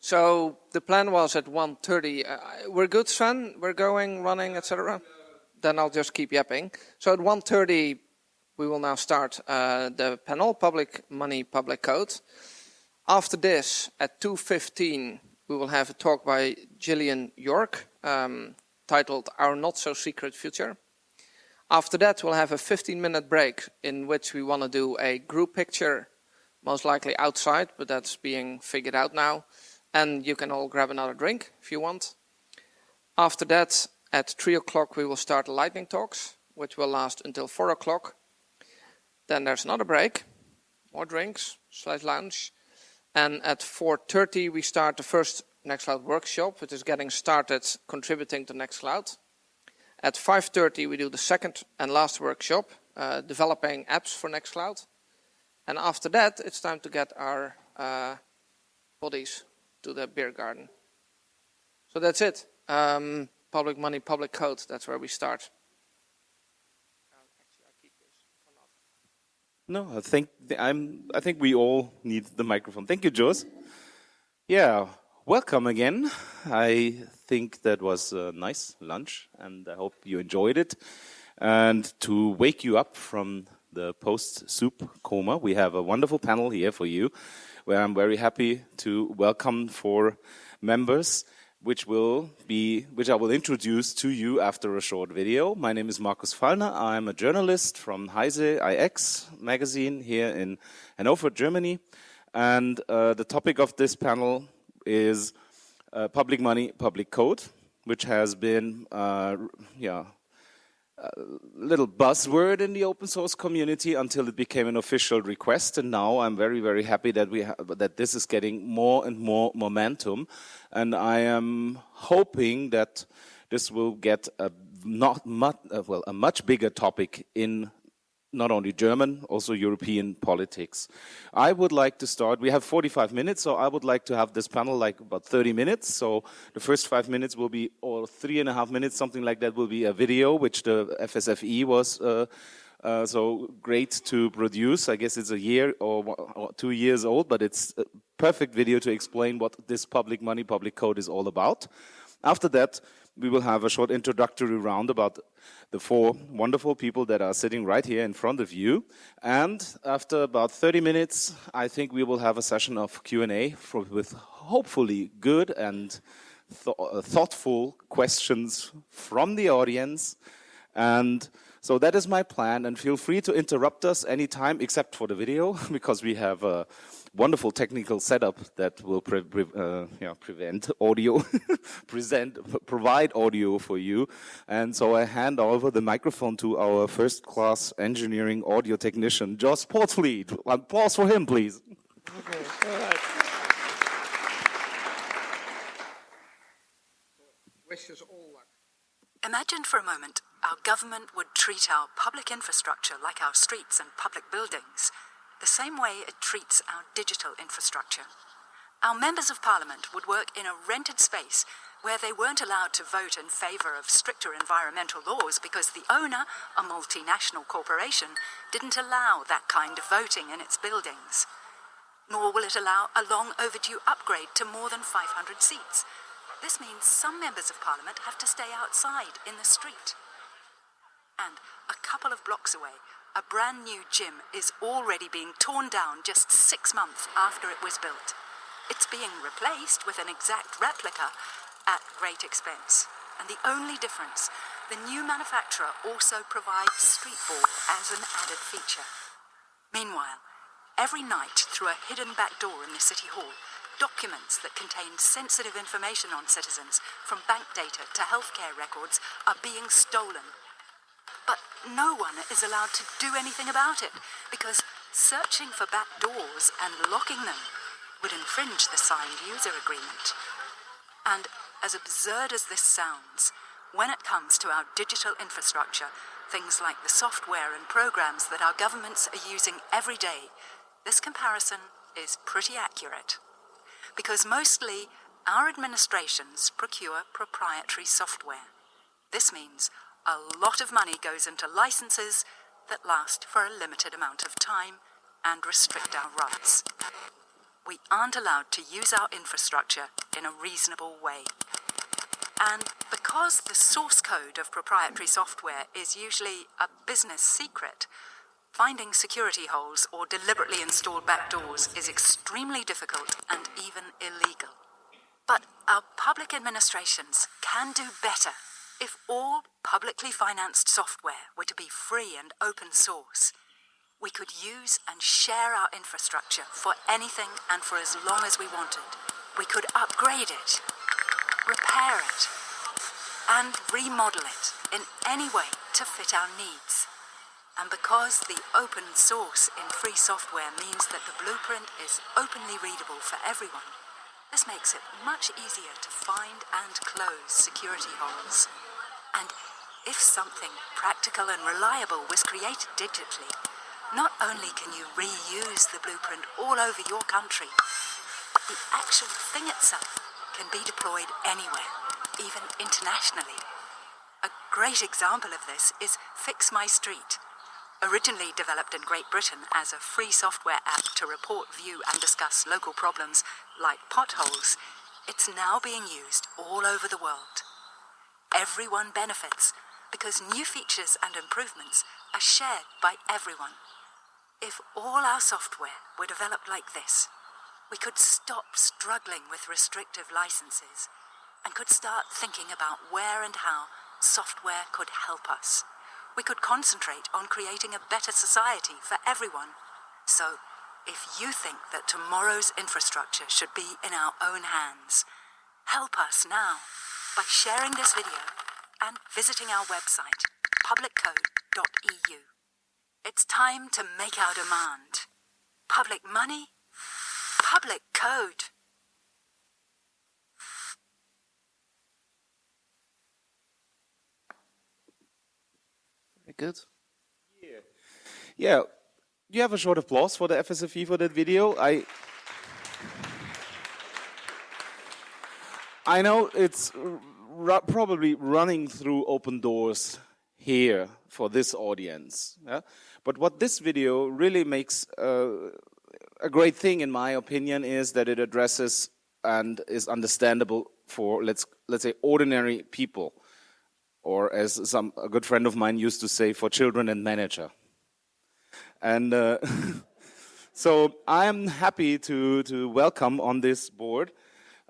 So the plan was at 1.30. Uh, we're good, Sven? We're going, running, etc.? Then I'll just keep yapping. So at 1.30, we will now start uh, the panel, Public Money, Public Code. After this, at 2.15, we will have a talk by Jillian York, um, titled Our Not So Secret Future. After that, we'll have a 15 minute break in which we want to do a group picture, most likely outside, but that's being figured out now. And you can all grab another drink if you want. After that, at 3 o'clock, we will start lightning talks, which will last until 4 o'clock. Then there's another break, more drinks, slash lunch. And at 4.30, we start the first Nextcloud workshop, which is getting started contributing to Nextcloud. At 5.30 we do the second and last workshop, uh, developing apps for Nextcloud. And after that it's time to get our uh, bodies to the beer garden. So that's it. Um, public money, public code, that's where we start. No, I think I'm. I think we all need the microphone. Thank you, Jos. Yeah, welcome again. I think that was a nice lunch and I hope you enjoyed it. And to wake you up from the post-soup coma, we have a wonderful panel here for you where I'm very happy to welcome four members which will be which I will introduce to you after a short video. My name is Markus Feilner. I'm a journalist from Heise IX magazine here in Hanover, Germany. And uh, the topic of this panel is uh, public money, public code, which has been, uh, yeah, a little buzzword in the open source community until it became an official request. And now I'm very, very happy that we that this is getting more and more momentum. And I am hoping that this will get a not much, uh, well, a much bigger topic in not only German, also European politics. I would like to start, we have 45 minutes, so I would like to have this panel like about 30 minutes. So the first five minutes will be, or three and a half minutes, something like that will be a video, which the FSFE was uh, uh, so great to produce. I guess it's a year or, or two years old, but it's a perfect video to explain what this public money, public code is all about. After that, we will have a short introductory round about the four wonderful people that are sitting right here in front of you. And after about 30 minutes, I think we will have a session of Q&A with hopefully good and th thoughtful questions from the audience. And so that is my plan. And feel free to interrupt us anytime except for the video because we have a wonderful technical setup that will pre pre uh, yeah, prevent audio, present, provide audio for you. And so I hand over the microphone to our first class engineering audio technician, Jos Poortvliet. Applause for him, please. Okay. All right. Wishes all luck. Imagine for a moment our government would treat our public infrastructure like our streets and public buildings the same way it treats our digital infrastructure. Our members of parliament would work in a rented space where they weren't allowed to vote in favour of stricter environmental laws because the owner, a multinational corporation, didn't allow that kind of voting in its buildings. Nor will it allow a long overdue upgrade to more than 500 seats. This means some members of parliament have to stay outside in the street. And a couple of blocks away, a brand new gym is already being torn down just six months after it was built. It's being replaced with an exact replica at great expense. And the only difference, the new manufacturer also provides streetball as an added feature. Meanwhile, every night through a hidden back door in the City Hall, documents that contain sensitive information on citizens, from bank data to healthcare records, are being stolen but no one is allowed to do anything about it because searching for back doors and locking them would infringe the signed user agreement. And as absurd as this sounds, when it comes to our digital infrastructure, things like the software and programs that our governments are using every day, this comparison is pretty accurate. Because mostly, our administrations procure proprietary software. This means a lot of money goes into licenses that last for a limited amount of time and restrict our rights. we aren't allowed to use our infrastructure in a reasonable way. And because the source code of proprietary software is usually a business secret, finding security holes or deliberately installed backdoors is extremely difficult and even illegal. But our public administrations can do better if all publicly financed software were to be free and open source. We could use and share our infrastructure for anything and for as long as we wanted. We could upgrade it, repair it, and remodel it in any way to fit our needs. And because the open source in free software means that the blueprint is openly readable for everyone, this makes it much easier to find and close security holes. And if something practical and reliable was created digitally, not only can you reuse the blueprint all over your country, the actual thing itself can be deployed anywhere, even internationally. A great example of this is Fix My Street. Originally developed in Great Britain as a free software app to report, view, and discuss local problems like potholes, it's now being used all over the world. Everyone benefits because new features and improvements are shared by everyone. If all our software were developed like this, we could stop struggling with restrictive licenses and could start thinking about where and how software could help us. We could concentrate on creating a better society for everyone. So, if you think that tomorrow's infrastructure should be in our own hands, help us now by sharing this video and visiting our website, publiccode.eu. It's time to make our demand. Public money public code. Very good. Yeah. Yeah. Do You have a short applause for the FSFE for that video. I I know it's probably running through open doors here for this audience. Yeah? But what this video really makes uh, a great thing, in my opinion, is that it addresses and is understandable for let's let's say ordinary people, or as some a good friend of mine used to say, for children and manager. And uh, so I am happy to to welcome on this board.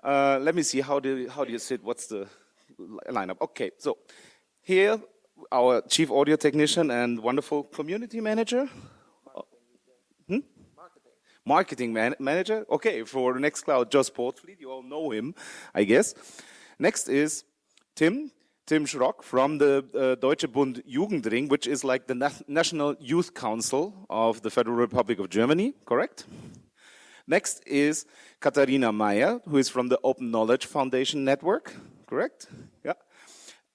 Uh, let me see how do how do you sit? What's the lineup? Okay, so here our chief audio technician and wonderful community manager. Hmm? marketing man manager. Okay, for Nextcloud, Jos Poortvliet, you all know him, I guess. Next is Tim, Tim Schrock from the uh, Deutscher Bundesjugendring, which is like the Na National Youth Council of the Federal Republic of Germany, correct? Next is Katharina Meyer, who is from the Open Knowledge Foundation Network, correct? Yeah.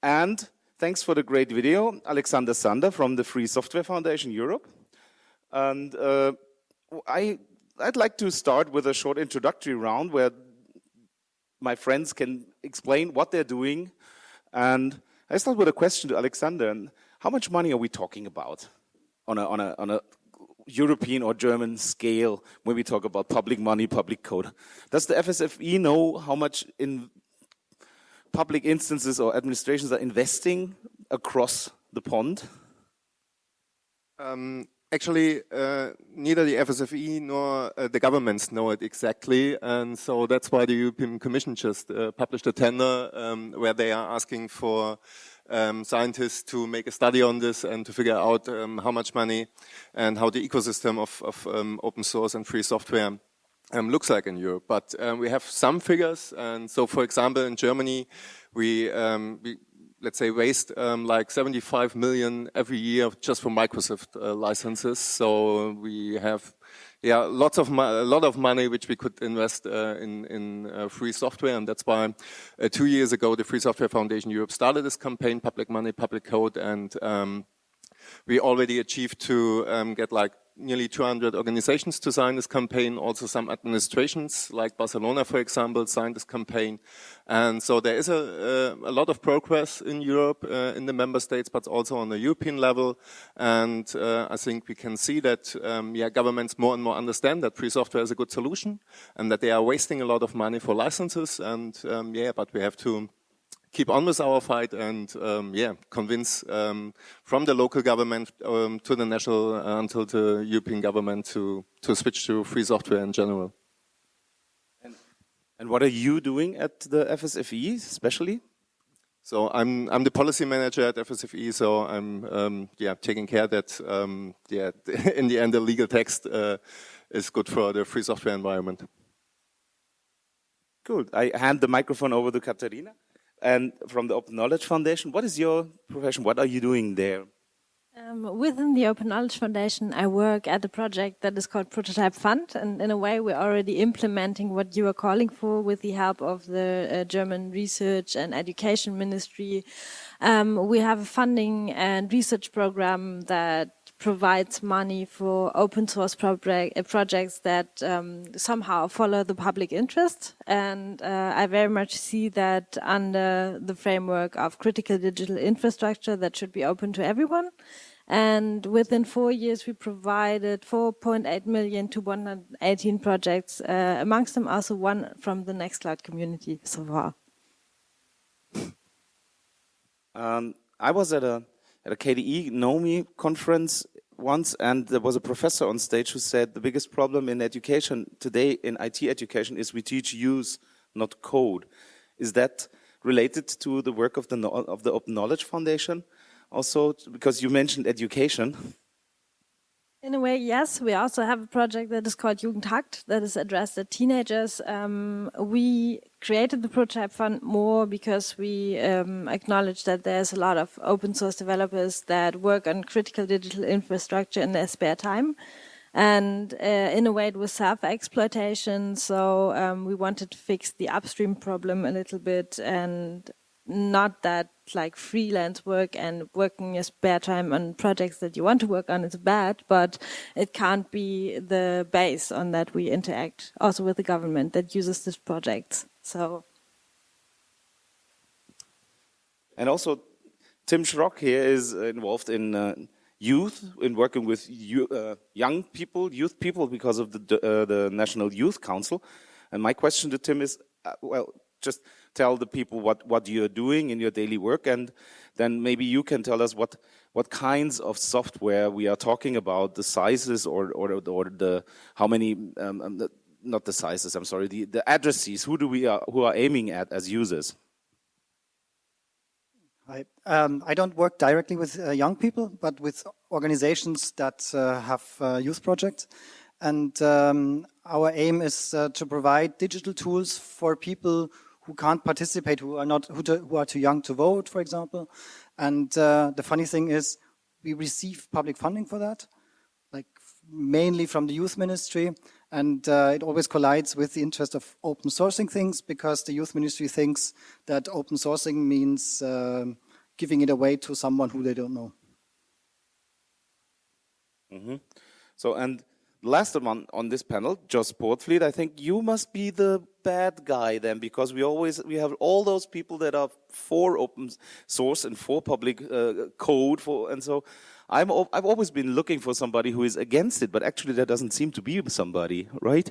And thanks for the great video, Alexander Sander from the Free Software Foundation Europe. And uh, I I'd like to start with a short introductory round where my friends can explain what they're doing. And I start with a question to Alexander. And how much money are we talking about on a, on a, on a European or German scale when we talk about public money, public code? Does the FSFE know how much in public instances or administrations are investing across the pond? Um, actually, uh, neither the FSFE nor uh, the governments know it exactly, and so that's why the European Commission just uh, published a tender um, where they are asking for um, scientists to make a study on this and to figure out um, how much money and how the ecosystem of, of um, open source and free software um, looks like in Europe. But um, we have some figures, and so, for example, in Germany, we, we let's say, waste um, like 75 million every year just for Microsoft uh, licenses. So we have, yeah, lots of a lot of money which we could invest uh, in in uh, free software, and that's why uh, two years ago the Free Software Foundation Europe started this campaign, Public Money, Public Code, and um, we already achieved to um, get like nearly 200 organizations to sign this campaign. Also some administrations like Barcelona, for example, signed this campaign. And so there is a, a, a lot of progress in Europe, uh, in the member states, but also on the European level. And uh, I think we can see that um, yeah, governments more and more understand that free software is a good solution and that they are wasting a lot of money for licenses. And um, yeah, but we have to keep on with our fight and um, yeah, convince um, from the local government um, to the national uh, until the European government to to switch to free software in general. And, and what are you doing at the FSFE, especially? So I'm I'm the policy manager at FSFE. So I'm um, yeah taking care that um, yeah in the end the legal text uh, is good for the free software environment. Cool. I hand the microphone over to Katharina and from the Open Knowledge Foundation. What is your profession? What are you doing there? Um, within the Open Knowledge Foundation, I work at a project that is called Prototype Fund, and in a way, we're already implementing what you are calling for with the help of the uh, German Research and Education Ministry. Um, we have a funding and research program that provides money for open source project, uh, projects that um, somehow follow the public interest. And uh, I very much see that under the framework of critical digital infrastructure that should be open to everyone. And within four years, we provided 4.8 million to 118 projects, uh, amongst them also one from the Nextcloud community so far. Um, I was at a at a KDE GNOME conference once, and there was a professor on stage who said the biggest problem in education today, in IT education, is we teach use, not code. Is that related to the work of the of the Open Knowledge Foundation? Also, because you mentioned education. In a way, yes. We also have a project that is called Jugend hackt that is addressed at teenagers. Um, we created the Prototype Fund more because we um, acknowledge that there's a lot of open source developers that work on critical digital infrastructure in their spare time. And uh, in a way, it was self-exploitation. So um, we wanted to fix the upstream problem a little bit and not that like freelance work and working your spare time on projects that you want to work on is bad, but it can't be the base on that we interact also with the government that uses these projects. So. And also, Tim Schrock here is involved in uh, youth, in working with you, uh, young people, youth people, because of the, uh, the National Youth Council. And my question to Tim is, uh, well, just tell the people what, what you're doing in your daily work, and then maybe you can tell us what, what kinds of software we are talking about, the sizes or, or, or the, how many, um, um, the, not the sizes, I'm sorry, the, the addresses, who do we are, who are aiming at as users? I, um, I don't work directly with uh, young people, but with organizations that uh, have uh, youth projects. And um, our aim is uh, to provide digital tools for people who can't participate, who are not, who, who are too young to vote, for example. And uh, the funny thing is, we receive public funding for that, like mainly from the youth ministry, and uh, it always collides with the interest of open sourcing things because the youth ministry thinks that open sourcing means uh, giving it away to someone who they don't know. Mm -hmm. So, and last one on this panel, Jos Poortvliet, I think you must be the bad guy then, because we always we have all those people that are for open source and for public uh, code, for and so I'm I've always been looking for somebody who is against it, but actually there doesn't seem to be somebody, right?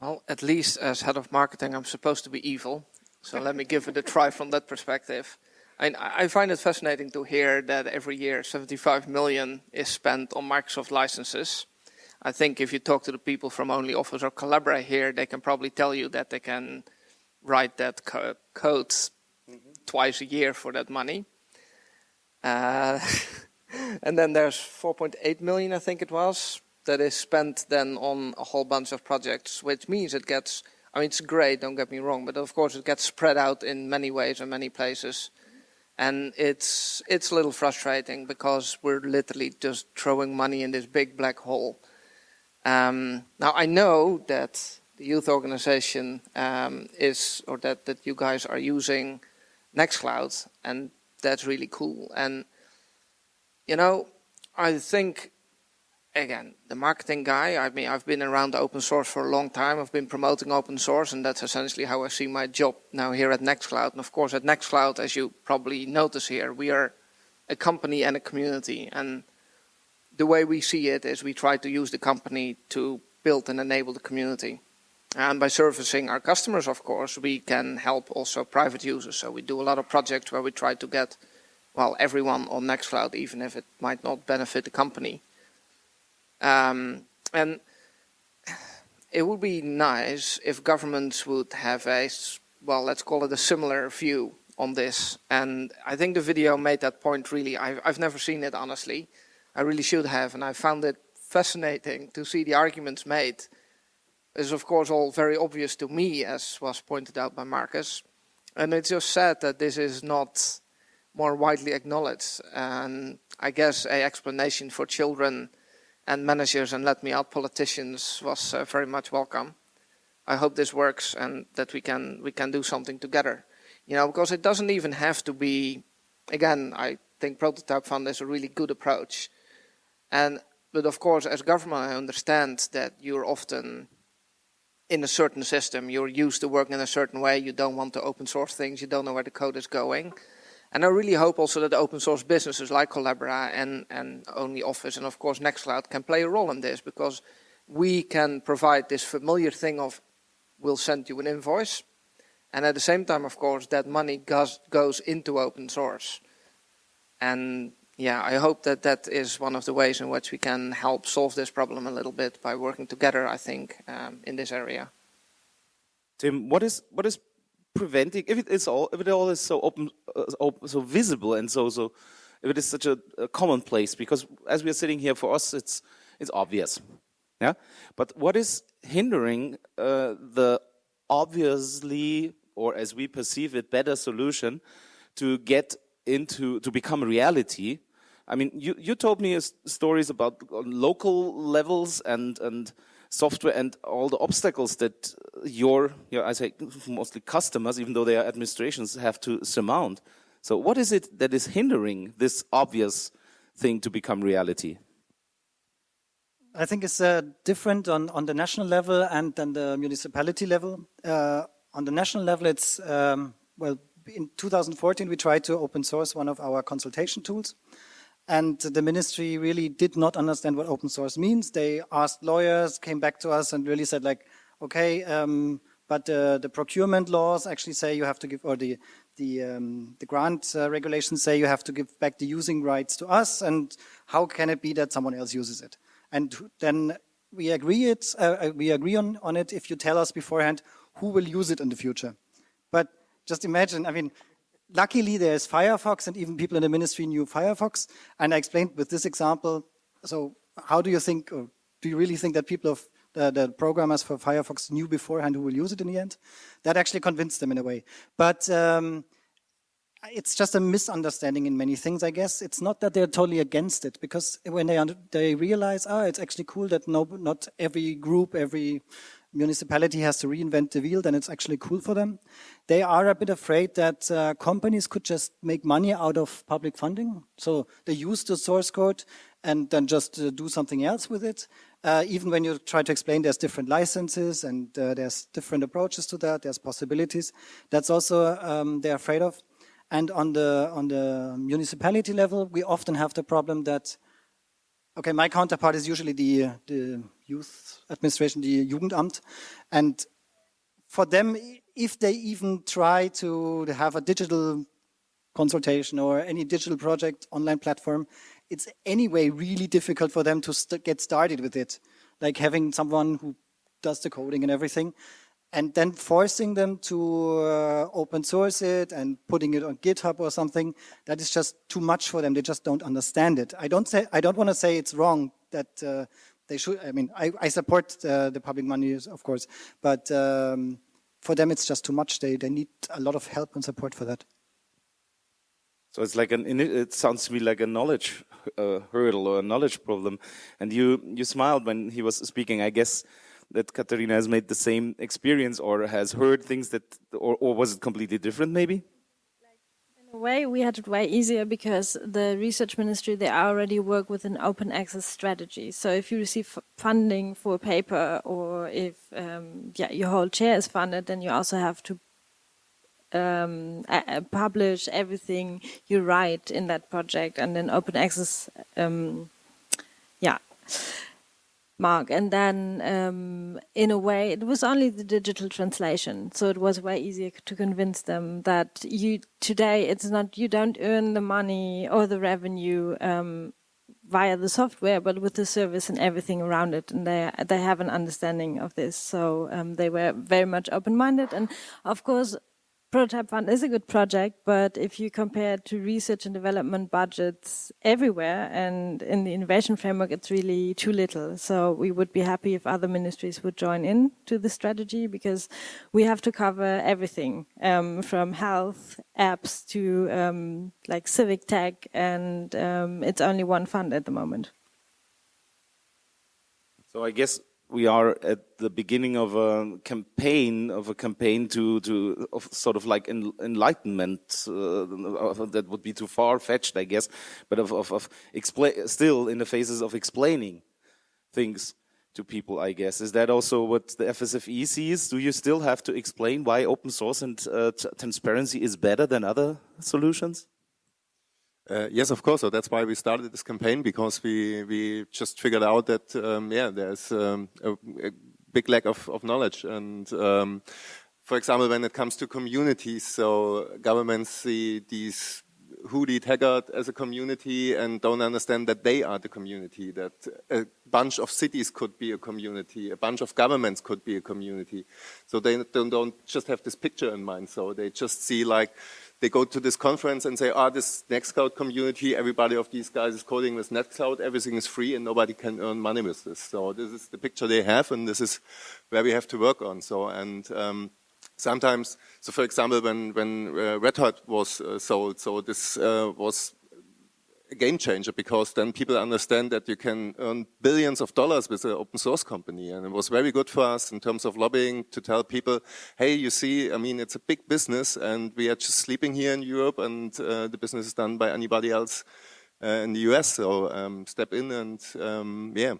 Well, at least as head of marketing, I'm supposed to be evil, so let me give it a try from that perspective. I, I find it fascinating to hear that every year 75 million is spent on Microsoft licenses I think if you talk to the people from OnlyOffice or Collabora here, they can probably tell you that they can write that co code mm -hmm. twice a year for that money. Uh, and then there's 4.8 million, I think it was, that is spent then on a whole bunch of projects, which means it gets, I mean, it's great, don't get me wrong, but of course it gets spread out in many ways and many places. And it's, it's a little frustrating because we're literally just throwing money in this big black hole. Um, now I know that the youth organization um, is, or that, that you guys are using Nextcloud, and that's really cool. And, you know, I think again, the marketing guy. I mean, I've been around open source for a long time. I've been promoting open source, and that's essentially how I see my job now here at Nextcloud. And of course, at Nextcloud, as you probably notice here, we are a company and a community. And the way we see it is we try to use the company to build and enable the community. And by servicing our customers, of course, we can help also private users. So we do a lot of projects where we try to get, well, everyone on Nextcloud, even if it might not benefit the company. Um, and it would be nice if governments would have a, well, let's call it a similar view on this. And I think the video made that point really. I've, I've never seen it, honestly. I really should have, and I found it fascinating to see the arguments made. It's of course all very obvious to me, as was pointed out by Markus. And it's just sad that this is not more widely acknowledged. And I guess a explanation for children and managers and let me out politicians was uh, very much welcome. I hope this works and that we can we can do something together. You know, because it doesn't even have to be. Again, I think prototype fund is a really good approach, and but of course, as government, I understand that you're often in a certain system. You're used to working in a certain way. You don't want to open source things. You don't know where the code is going. And I really hope also that open source businesses like Collabora and, and OnlyOffice and of course Nextcloud can play a role in this because we can provide this familiar thing of we'll send you an invoice and at the same time of course that money goes, goes into open source. And yeah, I hope that that is one of the ways in which we can help solve this problem a little bit by working together, I think, um, in this area. Tim, what is what is preventing if it is all if it all is so open, uh, open so visible and so so if it is such a, a commonplace because as we are sitting here for us it's it's obvious yeah but what is hindering uh, the obviously or as we perceive it better solution to get into to become a reality i mean you you told me stories about local levels and and software and all the obstacles that your, your, I say mostly customers, even though they are administrations, have to surmount. So what is it that is hindering this obvious thing to become reality? I think it's uh, different on, on the national level and then the municipality level. Uh, on the national level, it's, um, well, in 2014, we tried to open source one of our consultation tools. And the ministry really did not understand what open source means. They asked lawyers, came back to us and really said like, okay, um, but uh, the procurement laws actually say you have to give, or the the, um, the grant uh, regulations say you have to give back the using rights to us, and how can it be that someone else uses it? And then we agree it, uh, uh, we agree on, on it if you tell us beforehand who will use it in the future. But just imagine, I mean, luckily there's Firefox and even people in the ministry knew Firefox. And I explained with this example, so how do you think, or do you really think that people of the, the, programmers for Firefox knew beforehand who will use it in the end? That actually convinced them in a way. But um, it's just a misunderstanding in many things, I guess. It's not that they're totally against it, because when they they realize, ah, it's actually cool that no, not every group, every municipality has to reinvent the wheel, then it's actually cool for them. They are a bit afraid that uh, companies could just make money out of public funding. So they use the source code and then just uh, do something else with it. Uh, even when you try to explain there's different licenses and uh, there's different approaches to that, there's possibilities. That's also um, they're afraid of. And on the on the municipality level, we often have the problem that okay, my counterpart is usually the the youth administration, the Jugendamt, and for them, if they even try to have a digital consultation or any digital project online platform, it's anyway really difficult for them to st get started with it. Like having someone who does the coding and everything, and then forcing them to uh, open source it and putting it on GitHub or something, that is just too much for them. They just don't understand it. I don't say I don't want to say it's wrong that uh, they should. I mean, I, I support uh, the public money, of course, but um, for them it's just too much. They they need a lot of help and support for that. So it's like an. It sounds to me like a knowledge uh, hurdle or a knowledge problem. And you you smiled when he was speaking. I guess that Katharina has made the same experience or has heard things that, or, or was it completely different maybe? In a way, we had it way easier because the research ministry, they already work with an open access strategy. So if you receive funding for a paper or if um, yeah, your whole chair is funded, then you also have to um, publish everything you write in that project and then open access, um, yeah, mark. And then um, in a way, it was only the digital translation. So it was way easier to convince them that you today, it's not, you don't earn the money or the revenue um, via the software, but with the service and everything around it. And they they have an understanding of this. So um, they were very much open-minded. And of course, Prototype Fund is a good project, but if you compare it to research and development budgets everywhere and in the innovation framework, it's really too little. So we would be happy if other ministries would join in to the strategy because we have to cover everything um, from health, apps to um, like civic tech, and um, it's only one fund at the moment. So I guess we are at the beginning of a campaign of a campaign to to of sort of like en, enlightenment uh, that would be too far fetched i guess but of of, of still in the phases of explaining things to people i guess. Is that also what the fsfe sees? Do you still have to explain why open source and uh, transparency is better than other solutions uh, yes, of course. So that's why we started this campaign because we we just figured out that um, yeah, there's um, a, a, big lack of, of knowledge. And um, for example, when it comes to communities, so governments see these Hewlett Packard as a community and don't understand that they are the community, that a bunch of cities could be a community, a bunch of governments could be a community. So they don't, don't just have this picture in mind. So they just see like, they go to this conference and say, ah, oh, this Nextcloud community, everybody of these guys is coding with Nextcloud, everything is free and nobody can earn money with this. So this is the picture they have and this is where we have to work on. So, and um, sometimes, so for example, when, when uh, Red Hat was uh, sold, so this uh, was a game changer because then people understand that you can earn billions of dollars with an open source company. And it was very good for us in terms of lobbying to tell people, hey, you see, I mean, it's a big business and we are just sleeping here in Europe and uh, the business is done by anybody else uh, in the US. So um, step in and, um, yeah,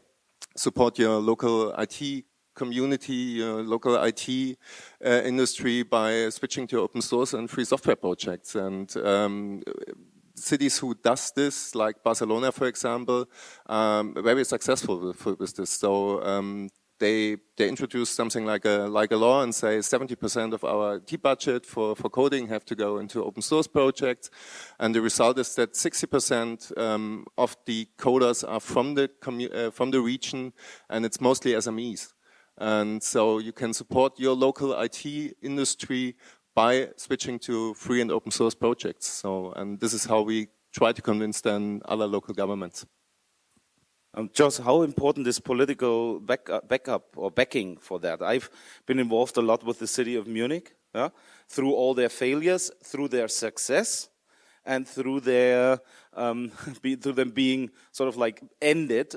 support your local IT community, your local IT uh, industry by switching to open source and free software projects. And um, cities who does this, like Barcelona, for example, um, very successful with, with this. So um, they they introduce something like a like a law and say 70% of our T budget for for coding have to go into open source projects, and the result is that 60% um, of the coders are from the uh, from the region, and it's mostly SMEs. And so you can support your local IT industry by switching to free and open source projects. So, and this is how we try to convince then other local governments. Um, Jos, how important is political back, uh, backup or backing for that? I've been involved a lot with the city of Munich, yeah, through all their failures, through their success, and through their um, be, through them being sort of like ended,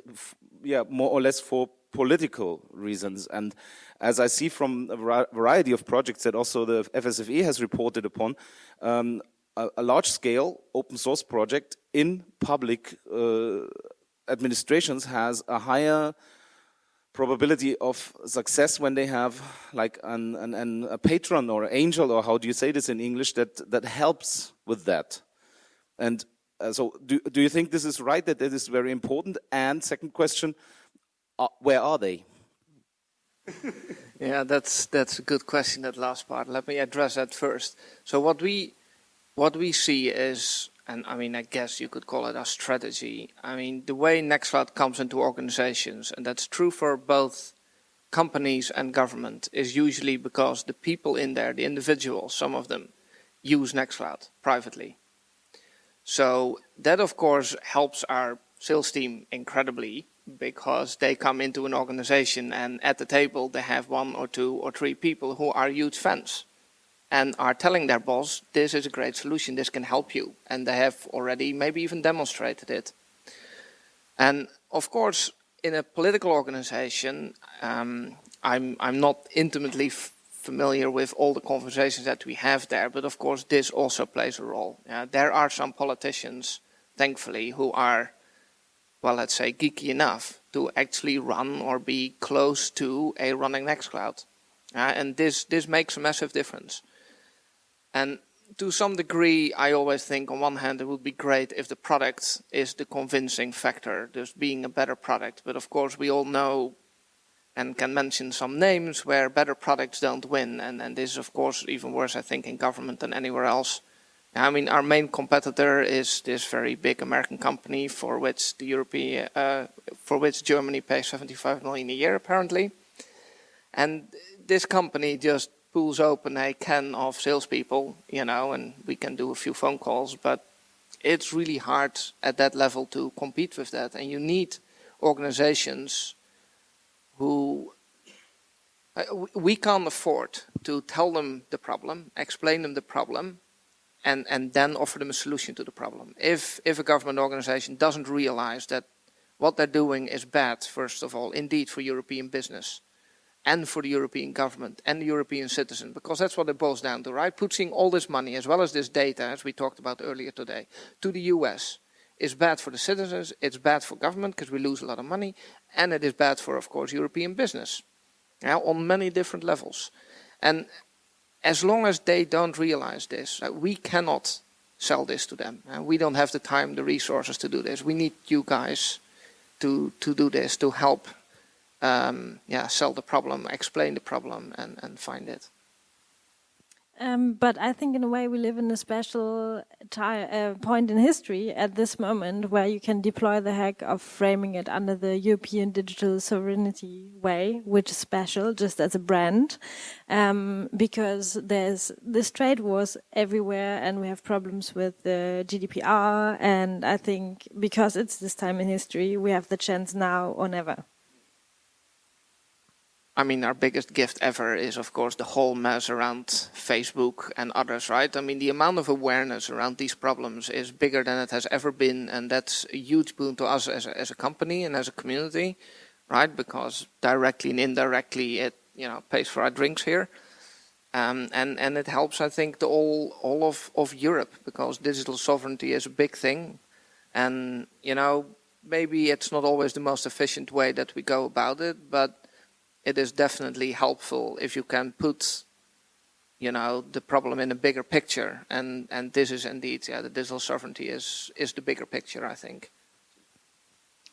yeah, more or less for political reasons. And as I see from a variety of projects that also the FSFE has reported upon, um, a, a large-scale open source project in public uh, administrations has a higher probability of success when they have like an, an, an, a patron or angel or how do you say this in English that that helps with that. And uh, so do, do you think this is right that it is very important? And second question uh, where are they yeah, that's that's a good question. That last part. Let me address that first. So what we what we see is, and I mean, I guess you could call it a strategy. I mean, the way Nextcloud comes into organizations, and that's true for both companies and government, is usually because the people in there, the individuals, some of them, use Nextcloud privately. So that, of course, helps our sales team incredibly because they come into an organization and at the table they have one or two or three people who are huge fans and are telling their boss, this is a great solution, this can help you. And they have already maybe even demonstrated it. And of course, in a political organization, um, I'm, I'm not intimately familiar with all the conversations that we have there, but of course this also plays a role. Uh, there are some politicians, thankfully, who are, well, let's say, geeky enough to actually run or be close to a running Nextcloud. Uh, and this, this makes a massive difference. And to some degree, I always think on one hand, it would be great if the product is the convincing factor, just being a better product. But of course, we all know and can mention some names where better products don't win. And, and this is, of course, even worse, I think, in government than anywhere else. I mean, our main competitor is this very big American company for which the European, uh, for which Germany pays 75 million a year, apparently. And this company just pulls open a can of salespeople, you know, and we can do a few phone calls, but it's really hard at that level to compete with that. And you need organizations who uh, we can't afford to tell them the problem, explain them the problem, and, and then offer them a solution to the problem. If, if a government organization doesn't realize that what they're doing is bad, first of all, indeed for European business, and for the European government and the European citizen, because that's what it boils down to, right? Putting all this money, as well as this data, as we talked about earlier today, to the US is bad for the citizens, it's bad for government because we lose a lot of money, and it is bad for, of course, European business, yeah, on many different levels. And as long as they don't realize this, uh, we cannot sell this to them. Uh, we don't have the time, the resources to do this. We need you guys to, to do this, to help um, yeah, sell the problem, explain the problem, and, and find it. Um, but I think in a way we live in a special uh, point in history at this moment where you can deploy the hack of framing it under the European digital sovereignty way, which is special just as a brand, um, because there's this trade wars everywhere and we have problems with the GDPR. And I think because it's this time in history, we have the chance now or never. I mean, our biggest gift ever is, of course, the whole mess around Facebook and others, right? I mean, the amount of awareness around these problems is bigger than it has ever been, and that's a huge boon to us as a, as a company and as a community, right? Because directly and indirectly, it you know pays for our drinks here, um, and and it helps, I think, the all all of of Europe because digital sovereignty is a big thing, and you know maybe it's not always the most efficient way that we go about it, but it is definitely helpful if you can put you know the problem in a bigger picture. And and this is indeed yeah the digital sovereignty is is the bigger picture i think.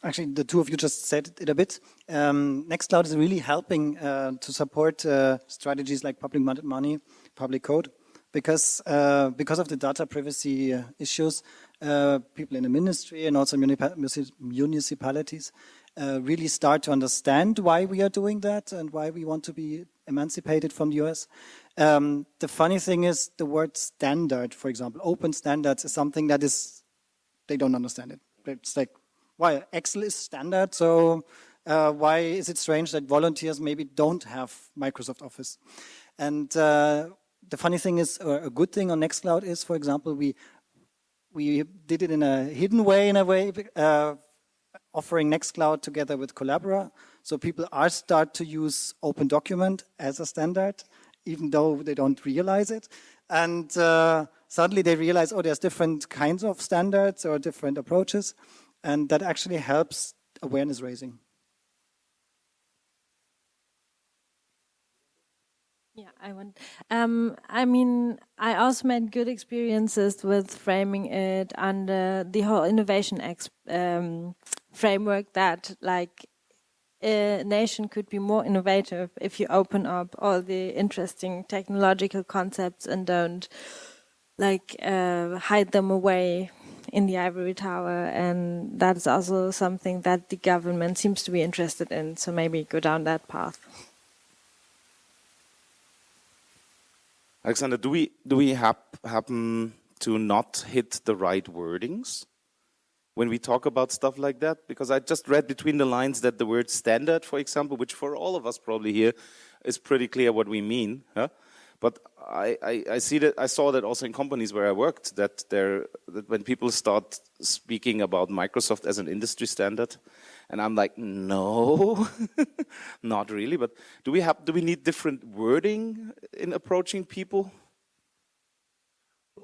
Actually the two of you just said it a bit. Um, nextcloud is really helping uh, to support uh, strategies like public money public code because uh, because of the data privacy uh, issues uh, people in the ministry and also municipalities uh, really start to understand why we are doing that and why we want to be emancipated from the US. Um, the funny thing is the word standard, for example, open standards is something that is, they don't understand it. It's like, why Excel is standard, so uh, why is it strange that volunteers maybe don't have Microsoft Office? And uh, the funny thing is, or a good thing on Nextcloud is, for example, we we did it in a hidden way, in a way, uh, offering Nextcloud together with Collabora. So people are start to use Open Document as a standard, even though they don't realize it. And uh, suddenly they realize, oh, there's different kinds of standards or different approaches. And that actually helps awareness raising. Yeah, I want. Um, I mean, I also made good experiences with framing it under the whole innovation um, framework that like a nation could be more innovative if you open up all the interesting technological concepts and don't like uh, hide them away in the ivory tower. And that's also something that the government seems to be interested in. So maybe go down that path. Alexander do we do we hap happen to not hit the right wordings when we talk about stuff like that? Because I just read between the lines that the word standard, for example, which for all of us probably here is pretty clear what we mean. Huh? But I, I, I, see that I saw that also in companies where I worked that there that when people start speaking about Microsoft as an industry standard, and I'm like, no, not really. But do we have do we need different wording in approaching people?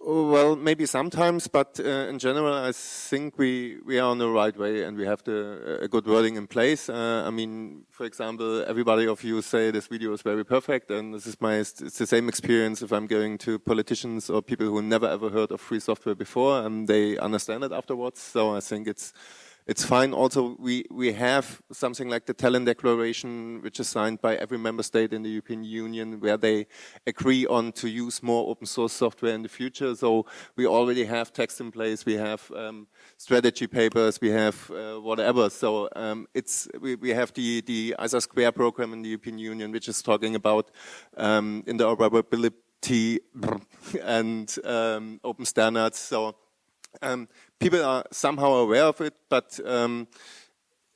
Well, maybe sometimes, but uh, in general, I think we, we are on the right way and we have the, a good wording in place. Uh, I mean, for example, everybody of you say this video is very perfect and this is my, it's the same experience if I'm going to politicians or people who never ever heard of free software before and they understand it afterwards. So I think it's, it's fine. Also, we, we have something like the Tallinn Declaration, which is signed by every member state in the European Union, where they agree on to use more open source software in the future. So we already have text in place, we have um, strategy papers, we have uh, whatever. So um, it's we, we have the, the ISA Square program in the European Union, which is talking about um, interoperability and um, open standards. So um, people are somehow aware of it, but um,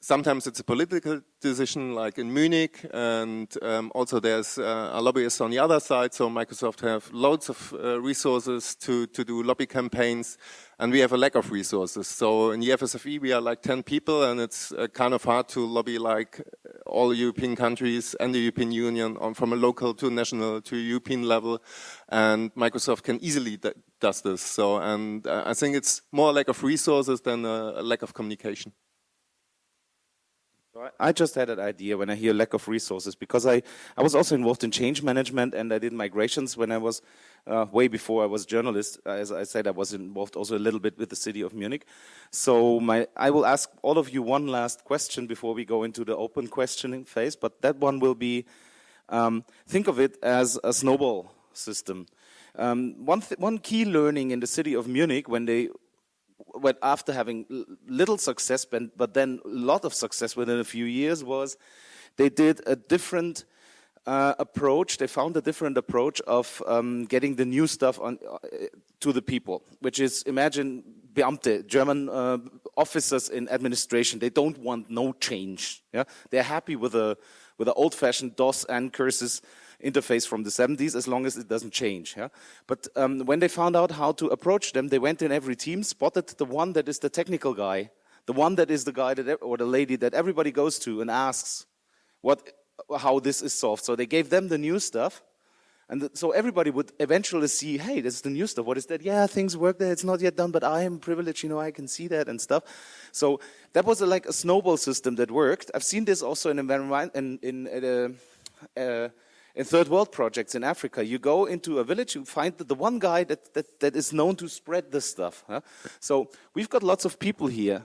sometimes it's a political decision, like in Munich, and um, also there's uh, a lobbyist on the other side. So Microsoft have loads of uh, resources to to do lobby campaigns, and we have a lack of resources. So in the FSFE we are like 10 people, and it's uh, kind of hard to lobby like all European countries and the European Union on, from a local to national to European level, and Microsoft can easily does this. So, and uh, I think it's more a lack of resources than a, a lack of communication. I just had an idea when I hear lack of resources because I, I was also involved in change management and I did migrations when I was uh, way before I was journalist. As I said, I was involved also a little bit with the city of Munich. So my, I will ask all of you one last question before we go into the open questioning phase, but that one will be, um, think of it as a snowball system. Um, one, one key learning in the city of Munich when they went after having little success, but then a lot of success within a few years was they did a different uh, approach. They found a different approach of um, getting the new stuff on uh, to the people, which is imagine Beamte, German uh, officers in administration. They don't want no change. Yeah, they're happy with a with an old-fashioned DOS and curses interface from the 70s as long as it doesn't change. Yeah? But um, when they found out how to approach them, they went in every team, spotted the one that is the technical guy, the one that is the guy that, or the lady that everybody goes to and asks what, how this is solved. So they gave them the new stuff. And so everybody would eventually see, hey, this is the new stuff. What is that? Yeah, things work there. It's not yet done, but I am privileged, you know, I can see that and stuff. So that was a, like a snowball system that worked. I've seen this also in environment in, in uh, uh, in third world projects in Africa, you go into a village, you find the one guy that, that, that is known to spread this stuff. Huh? So we've got lots of people here.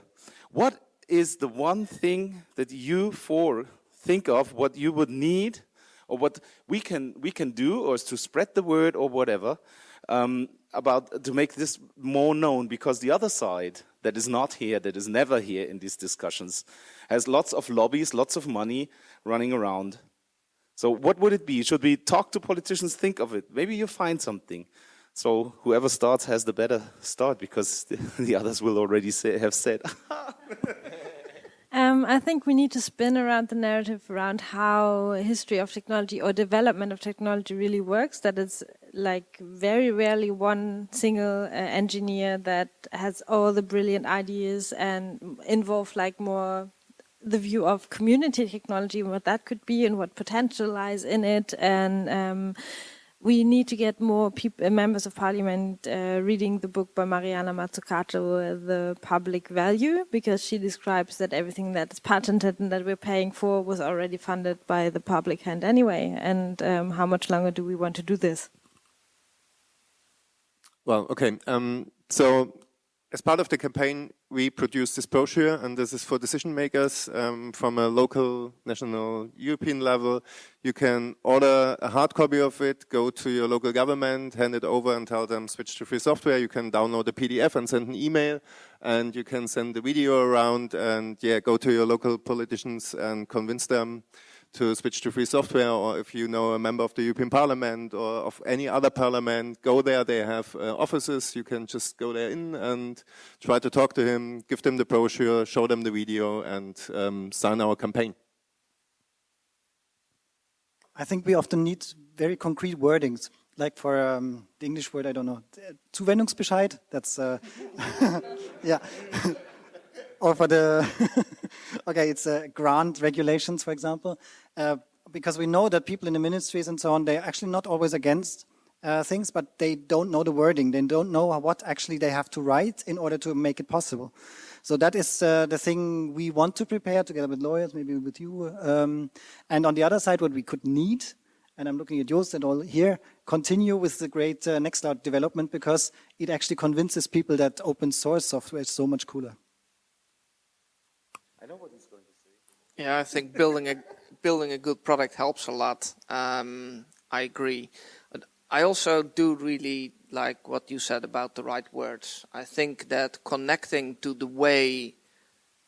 What is the one thing that you four think of what you would need or what we can, we can do or to spread the word or whatever um, about to make this more known because the other side that is not here, that is never here in these discussions, has lots of lobbies, lots of money running around so what would it be? Should we talk to politicians, think of it? Maybe you find something. So whoever starts has the better start because the, the others will already say, have said. um, I think we need to spin around the narrative around how history of technology or development of technology really works. That it's like very rarely one single uh, engineer that has all the brilliant ideas and involve like more the view of community technology and what that could be and what potential lies in it. And um, we need to get more uh, members of parliament uh, reading the book by Mariana Mazzucato, The Public Value, because she describes that everything that is patented and that we're paying for was already funded by the public hand anyway. And um, how much longer do we want to do this? Well, okay. Um, so as part of the campaign, we produced this brochure, and this is for decision makers um, from a local, national, European level. You can order a hard copy of it, go to your local government, hand it over and tell them switch to free software. You can download the PDF and send an email, and you can send the video around and yeah, go to your local politicians and convince them to switch to free software, or if you know a member of the European Parliament or of any other parliament, go there. They have uh, offices. You can just go there in and try to talk to him, give them the brochure, show them the video, and um, sign our campaign. I think we often need very concrete wordings. like for um, the English word, I don't know, Zuwendungsbescheid. That's uh, yeah. or for the okay, it's uh, grant regulations, for example, uh, because we know that people in the ministries and so on, they're actually not always against uh, things, but they don't know the wording. They don't know what actually they have to write in order to make it possible. So that is uh, the thing we want to prepare together with lawyers, maybe with you. Um, and on the other side, what we could need, and I'm looking at Jos and all here, continue with the great uh, Nextcloud development because it actually convinces people that open source software is so much cooler. I know what he's going to say. Yeah, I think building a building a good product helps a lot. Um, I agree. But I also do really like what you said about the right words. I think that connecting to the way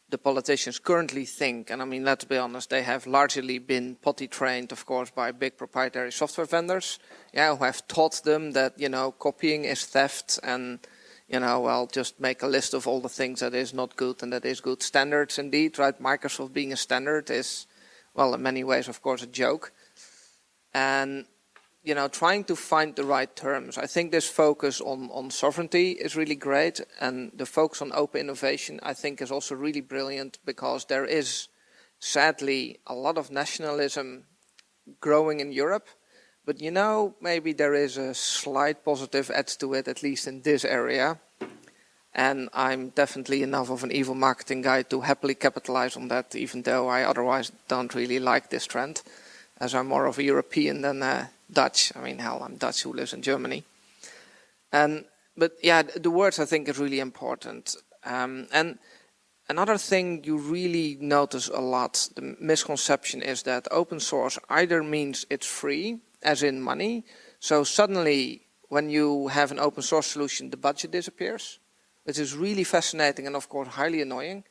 the politicians currently think, and I mean, let's be honest, they have largely been potty trained, of course, by big proprietary software vendors, yeah, who have taught them that, you know, copying is theft and, you know, I'll just make a list of all the things that is not good and that is good. Standards, indeed, right? Microsoft being a standard is, well, in many ways, of course, a joke. And you know, trying to find the right terms. I think this focus on, on sovereignty is really great, and the focus on open innovation, I think, is also really brilliant because there is, sadly, a lot of nationalism growing in Europe. But you know, maybe there is a slight positive edge to it, at least in this area. And I'm definitely enough of an evil marketing guy to happily capitalize on that, even though I otherwise don't really like this trend, as I'm more of a European than a Dutch. I mean, hell, I'm Dutch who lives in Germany. And but yeah, the words I think is really important. Um, and another thing you really notice a lot, the misconception is that open source either means it's free, as in money. So suddenly, when you have an open source solution, the budget disappears, which is really fascinating and of course highly annoying.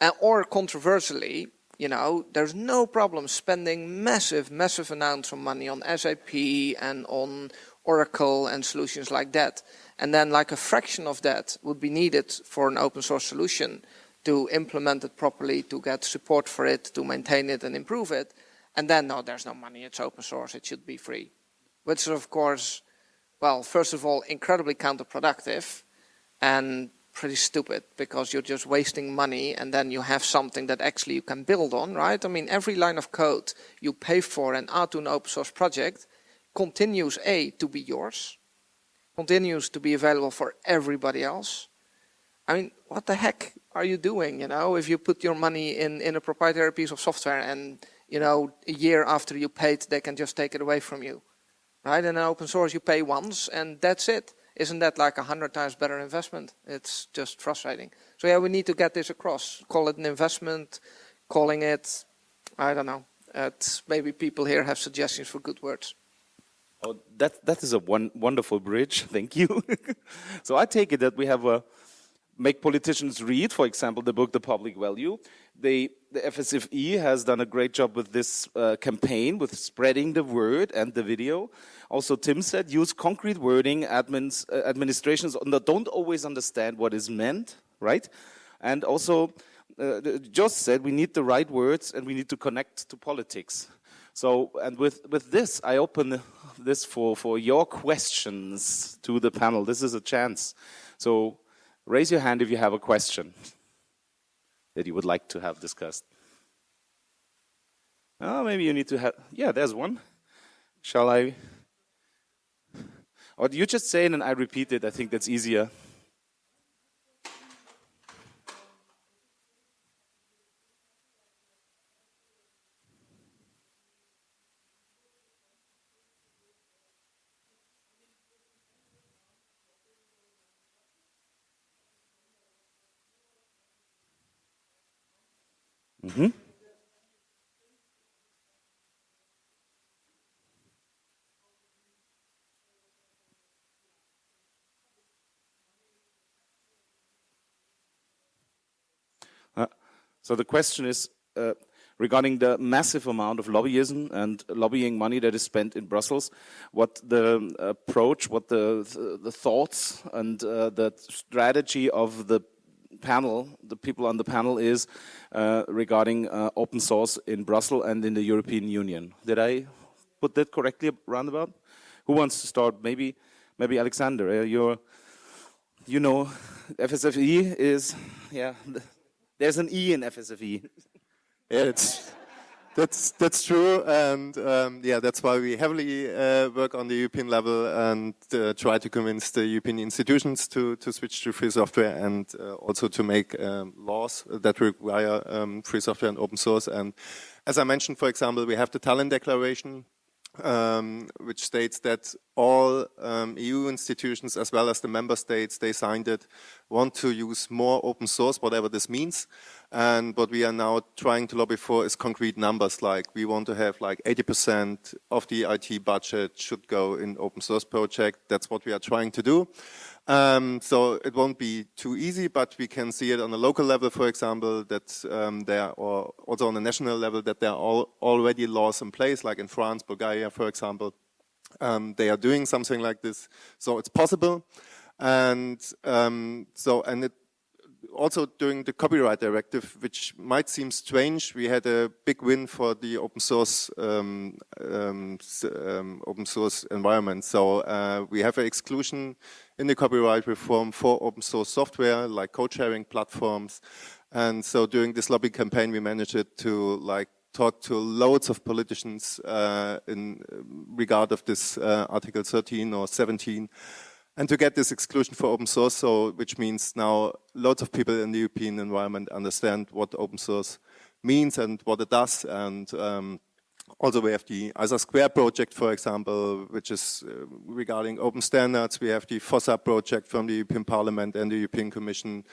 Uh, or controversially, you know, there's no problem spending massive, massive amounts of money on SAP and on Oracle and solutions like that. And then like a fraction of that would be needed for an open source solution to implement it properly, to get support for it, to maintain it and improve it. And then, no, there's no money, it's open source, it should be free. Which is, of course, well, first of all, incredibly counterproductive and pretty stupid because you're just wasting money and then you have something that actually you can build on, right? I mean, every line of code you pay for and add to an open source project continues A, to be yours, continues to be available for everybody else. I mean, what the heck are you doing, you know, if you put your money in, in a proprietary piece of software and, you know, a year after you paid, they can just take it away from you, right? In an open source, you pay once and that's it. Isn't that like a hundred times better investment? It's just frustrating. So yeah, we need to get this across. Call it an investment, calling it, I don't know. It's, maybe people here have suggestions for good words. Oh, that that is a one, wonderful bridge. Thank you. so I take it that we have a make politicians read, for example, the book The Public Value. They, the FSFE has done a great job with this uh, campaign, with spreading the word and the video. Also, Tim said, use concrete wording. Admins, uh, administrations don't always understand what is meant, right? And also, uh, Jos said, we need the right words and we need to connect to politics. So, and with, with this, I open this for, for your questions to the panel. This is a chance. So, raise your hand if you have a question that you would like to have discussed. Oh, maybe you need to have, yeah, there's one. Shall I? Or do you just say it and I repeat it? I think that's easier. Mm-hmm. Uh, so the question is uh, regarding the massive amount of lobbyism and lobbying money that is spent in Brussels, what the approach, what the the, the thoughts and uh, the strategy of the panel, the people on the panel is uh, regarding uh, open source in Brussels and in the European Union. Did I put that correctly roundabout? who wants to start? Maybe, maybe Alexander. Uh, you're, you know, FSFE is, yeah. There's an E in FSFE. Yeah, it's that's that's true, and um, yeah, that's why we heavily uh, work on the European level and uh, try to convince the European institutions to to switch to free software and uh, also to make um, laws that require um, free software and open source. And as I mentioned, for example, we have the Tallinn Declaration, um, which states that all um, EU institutions as well as the member states, they signed it, want to use more open source, whatever this means. And what we are now trying to lobby for is concrete numbers, like we want to have like 80% of the IT budget should go in open source project. That's what we are trying to do. Um, so it won't be too easy, but we can see it on a local level, for example, that um, there, or also on a national level, that there are all, already laws in place, like in France, Bulgaria, for example. Um, they are doing something like this, so it's possible. And um, so, and it also during the copyright directive, which might seem strange, we had a big win for the open source um, um, um, open source environment. So uh, we have an exclusion in the copyright reform for open source software like code sharing platforms. And so during this lobby campaign, we managed to like talk to loads of politicians uh, in regard of this uh, Article 13 or 17 and to get this exclusion for open source, so which means now lots of people in the European environment understand what open source means and what it does. And um, also we have the ISA Square project, for example, which is uh, regarding open standards. We have the FOSSA project from the European Parliament and the European Commission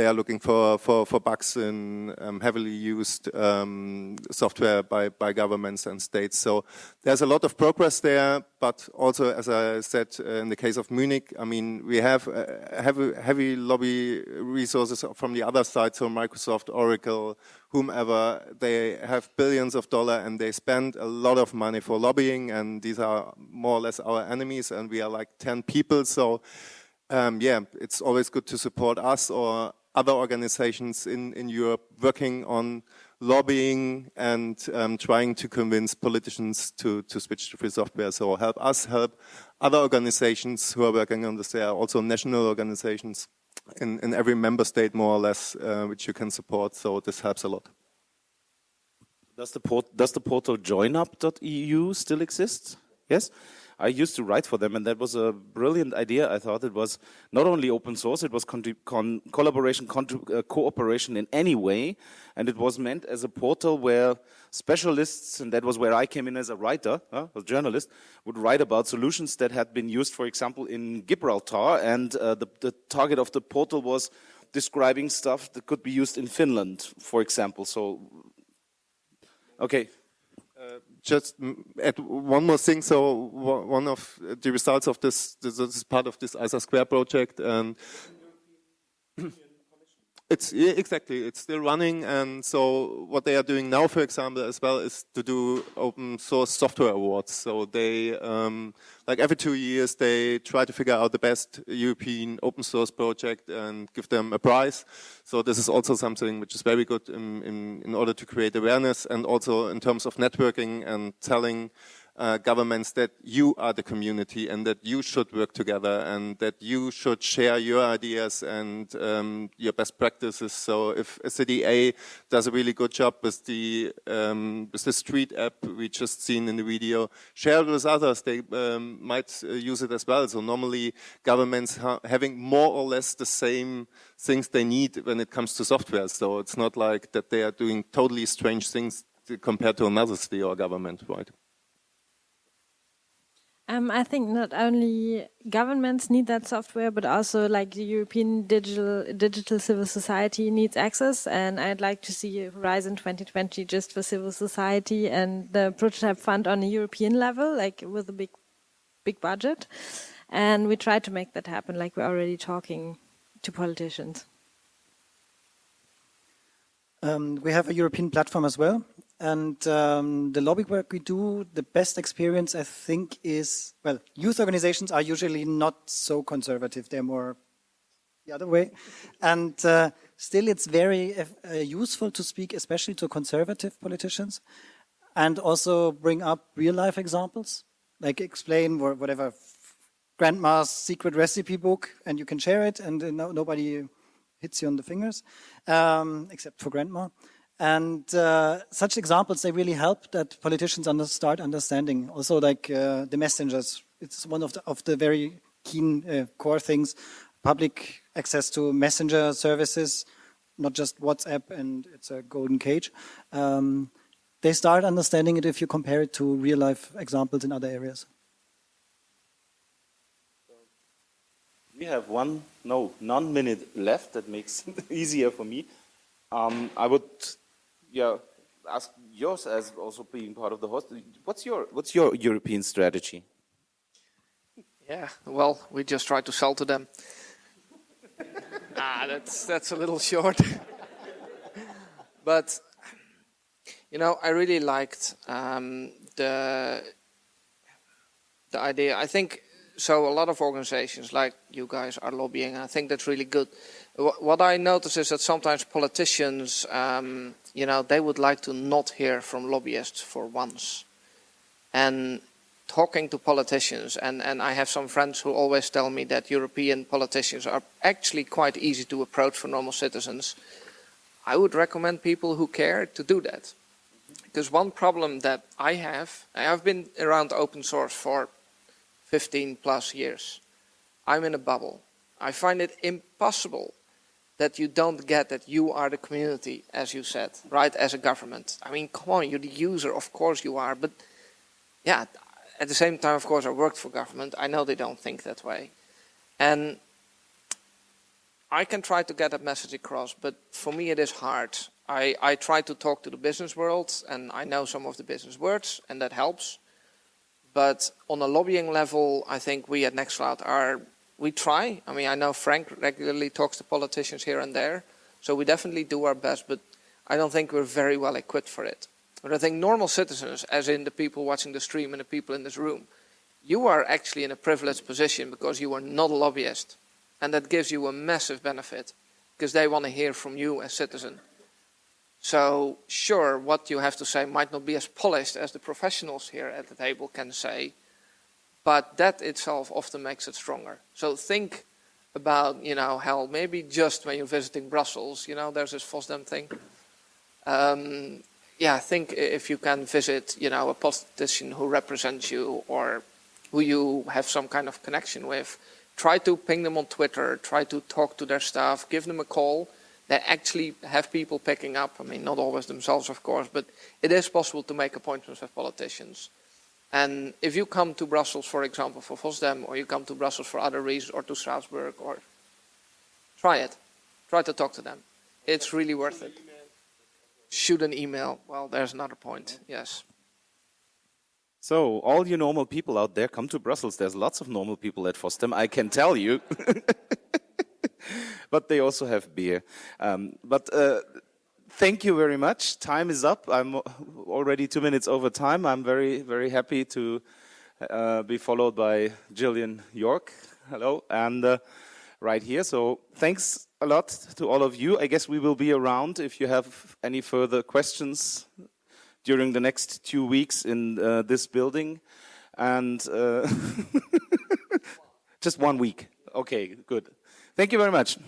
they are looking for, for, for bugs in um, heavily used um, software by, by governments and states. So there's a lot of progress there, but also, as I said, uh, in the case of Munich, I mean, we have uh, heavy, heavy lobby resources from the other side, so Microsoft, Oracle, whomever, they have billions of dollars and they spend a lot of money for lobbying and these are more or less our enemies and we are like 10 people. So um, yeah, it's always good to support us or other organizations in, in Europe working on lobbying and um, trying to convince politicians to, to switch to free software. So help us, help other organizations who are working on this. There are also national organizations in, in every member state, more or less, uh, which you can support. So this helps a lot. Does the, port, does the portal joinup.eu still exist? Yes? I used to write for them, and that was a brilliant idea. I thought it was not only open source, it was con collaboration, uh, cooperation in any way, and it was meant as a portal where specialists, and that was where I came in as a writer, uh, a journalist, would write about solutions that had been used, for example, in Gibraltar, and uh, the, the target of the portal was describing stuff that could be used in Finland, for example. So, okay just add one more thing. So one of the results of this, this is part of this ISA Square project, and it's yeah, exactly it's still running. And so what they are doing now, for example, as well, is to do open source software awards. So they um, like every two years they try to figure out the best European open source project and give them a prize. So this is also something which is very good in, in, in order to create awareness and also in terms of networking and telling uh, governments that you are the community and that you should work together and that you should share your ideas and um, your best practices. So if a city A does a really good job with the um, with the street app we just seen in the video, share it with others. They um, might uh, use it as well. So normally governments ha having more or less the same things they need when it comes to software. So it's not like that they are doing totally strange things compared to another city or government, right? Um, I think not only governments need that software, but also like the European digital digital civil society needs access. And I'd like to see Horizon 2020 just for civil society and the prototype fund on a European level, like with a big, big budget. And we try to make that happen, like we're already talking to politicians. Um, we have a European platform as well, and um, the lobby work we do, the best experience I think is, well, youth organizations are usually not so conservative. They're more the other way. And uh, still it's very uh, useful to speak, especially to conservative politicians and also bring up real life examples. like explain whatever grandma's secret recipe book and you can share it and no, nobody hits you on the fingers, um, except for grandma. And uh, such examples, they really help that politicians under start understanding. Also like uh, the messengers, it's one of the, of the very keen uh, core things, public access to messenger services, not just WhatsApp and it's a golden cage. Um, they start understanding it if you compare it to real life examples in other areas. We have one, no, non minute left. That makes it easier for me. Um, I would, yeah, ask Jos as also being part of the host. What's your what's your European strategy? Yeah, well, we just try to sell to them. ah, that's that's a little short. but you know, I really liked um, the the idea. I think so. A lot of organizations like you guys are lobbying. I think that's really good. What I notice is that sometimes politicians, um, you know, they would like to not hear from lobbyists for once, and talking to politicians, and, and I have some friends who always tell me that European politicians are actually quite easy to approach for normal citizens. I would recommend people who care to do that. Because one problem that I have, I've been around open source for 15 plus years. I'm in a bubble. I find it impossible that you don't get that you are the community, as you said, right, as a government. I mean, come on, you're the user, of course you are, but yeah, at the same time, of course, I worked for government. I know they don't think that way. And I can try to get that message across, but for me it is hard. I, I try to talk to the business world, and I know some of the business words, and that helps. But on a lobbying level, I think we at Nextcloud are, we try. I mean, I know Frank regularly talks to politicians here and there, so we definitely do our best, but I don't think we're very well equipped for it. But I think normal citizens, as in the people watching the stream and the people in this room, you are actually in a privileged position because you are not a lobbyist. And that gives you a massive benefit because they want to hear from you as citizen. So sure, what you have to say might not be as polished as the professionals here at the table can say, but that itself often makes it stronger. So think about, you know, hell, maybe just when you're visiting Brussels, you know, there's this FOSDEM thing. Um, yeah, think if you can visit, you know, a politician who represents you or who you have some kind of connection with, try to ping them on Twitter, try to talk to their staff, give them a call. They actually have people picking up. I mean, not always themselves, of course, but it is possible to make appointments with politicians. And if you come to Brussels, for example, for FOSDEM, or you come to Brussels for other reasons, or to Strasbourg, or try it. Try to talk to them. It's really worth it. Shoot an email. Well, there's another point. Yes. So, all you normal people out there, come to Brussels. There's lots of normal people at FOSDEM, I can tell you. but they also have beer. Um, but uh, thank you very much. Time is up. I'm already two minutes over time. I'm very, very happy to uh, be followed by Jillian York. Hello. And uh, right here. So, thanks a lot to all of you. I guess we will be around if you have any further questions during the next two weeks in uh, this building. And uh, just one week. Okay, good. Thank you very much.